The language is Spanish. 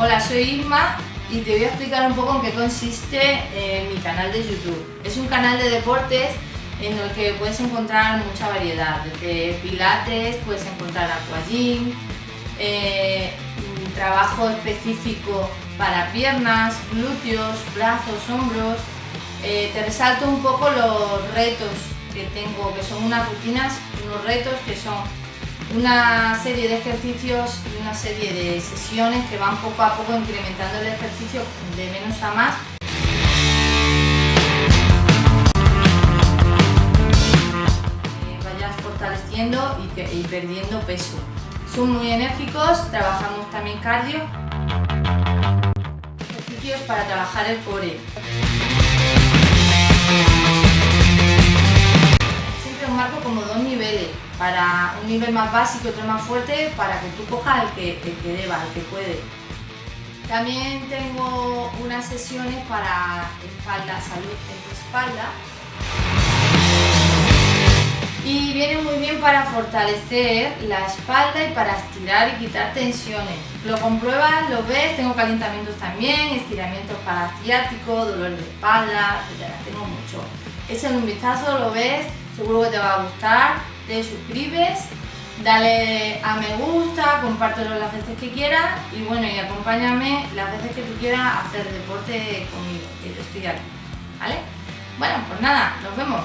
Hola, soy Isma y te voy a explicar un poco en qué consiste eh, mi canal de YouTube. Es un canal de deportes en el que puedes encontrar mucha variedad, desde pilates, puedes encontrar aquagym, eh, trabajo específico para piernas, glúteos, brazos, hombros. Eh, te resalto un poco los retos que tengo, que son unas rutinas, unos retos que son una serie de ejercicios y una serie de sesiones que van poco a poco incrementando el ejercicio de menos a más. Vayas fortaleciendo y, perdiendo peso. Son muy enérgicos, trabajamos también cardio. Ejercicios para trabajar el core. Para un nivel más básico y otro más fuerte para que tú cojas el que, el que deba, el que puede. También tengo unas sesiones para espalda, salud en tu espalda. Y viene muy bien para fortalecer la espalda y para estirar y quitar tensiones. Lo compruebas, lo ves, tengo calentamientos también, estiramientos para ciático, dolor de espalda, etc. Tengo mucho. Échale un vistazo, lo ves, seguro que te va a gustar te suscribes, dale a me gusta, compártelo las veces que quieras y bueno, y acompáñame las veces que tú quieras hacer deporte conmigo, que yo estoy aquí, ¿vale? Bueno, pues nada, nos vemos.